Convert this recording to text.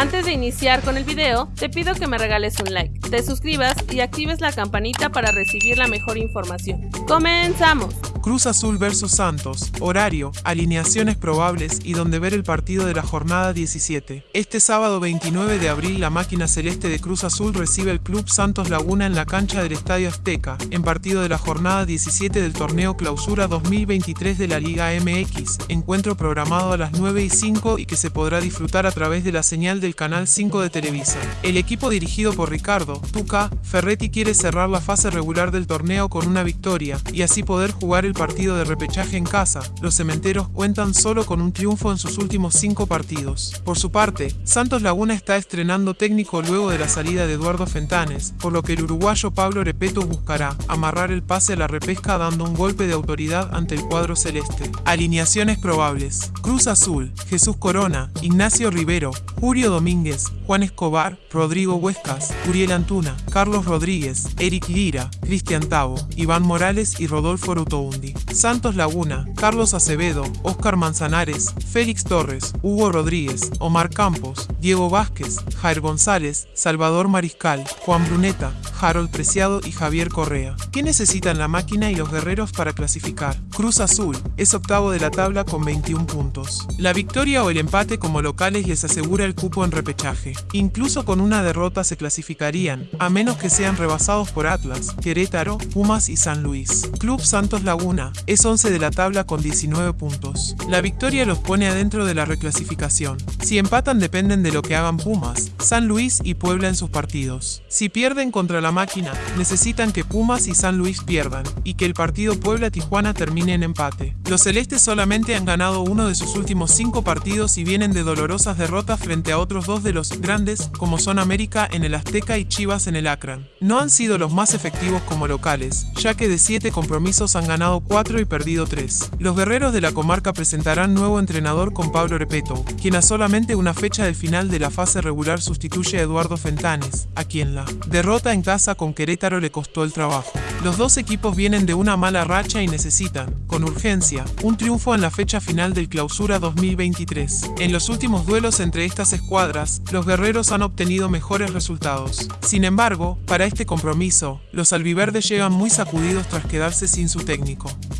Antes de iniciar con el video, te pido que me regales un like, te suscribas y actives la campanita para recibir la mejor información. ¡Comenzamos! Cruz Azul vs Santos, horario, alineaciones probables y donde ver el partido de la jornada 17. Este sábado 29 de abril la máquina celeste de Cruz Azul recibe el Club Santos Laguna en la cancha del Estadio Azteca, en partido de la jornada 17 del torneo Clausura 2023 de la Liga MX, encuentro programado a las 9 y 5 y que se podrá disfrutar a través de la señal del canal 5 de Televisa. El equipo dirigido por Ricardo, Tuca, Ferretti quiere cerrar la fase regular del torneo con una victoria y así poder jugar el partido de repechaje en casa, los cementeros cuentan solo con un triunfo en sus últimos cinco partidos. Por su parte, Santos Laguna está estrenando técnico luego de la salida de Eduardo Fentanes, por lo que el uruguayo Pablo Repeto buscará amarrar el pase a la repesca dando un golpe de autoridad ante el cuadro celeste. Alineaciones probables. Cruz Azul, Jesús Corona, Ignacio Rivero, Julio Domínguez, Juan Escobar, Rodrigo Huescas, Uriel Antuna, Carlos Rodríguez, Eric Lira, Cristian Tavo, Iván Morales y Rodolfo Santos Laguna, Carlos Acevedo, Óscar Manzanares, Félix Torres, Hugo Rodríguez, Omar Campos, Diego Vázquez, Jair González, Salvador Mariscal, Juan Bruneta, Harold Preciado y Javier Correa. ¿Qué necesitan la máquina y los guerreros para clasificar? Cruz Azul es octavo de la tabla con 21 puntos. La victoria o el empate como locales les asegura el cupo en repechaje. Incluso con una derrota se clasificarían, a menos que sean rebasados por Atlas, Querétaro, Pumas y San Luis. Club Santos Laguna es 11 de la tabla con 19 puntos. La victoria los pone adentro de la reclasificación. Si empatan dependen de lo que hagan Pumas, San Luis y Puebla en sus partidos. Si pierden contra la máquina, necesitan que Pumas y San Luis pierdan, y que el partido Puebla-Tijuana termine en empate. Los celestes solamente han ganado uno de sus últimos cinco partidos y vienen de dolorosas derrotas frente a otros dos de los grandes, como son América en el Azteca y Chivas en el Akron. No han sido los más efectivos como locales, ya que de siete compromisos han ganado cuatro y perdido tres. Los guerreros de la comarca presentarán nuevo entrenador con Pablo Repeto, quien a solamente una fecha del final de la fase regular sustituye a Eduardo Fentanes, a quien la derrota en casa con Querétaro le costó el trabajo. Los dos equipos vienen de una mala racha y necesitan, con urgencia, un triunfo en la fecha final del Clausura 2023. En los últimos duelos entre estas escuadras, los guerreros han obtenido mejores resultados. Sin embargo, para este compromiso, los albiverdes llegan muy sacudidos tras quedarse sin su técnico. Bye.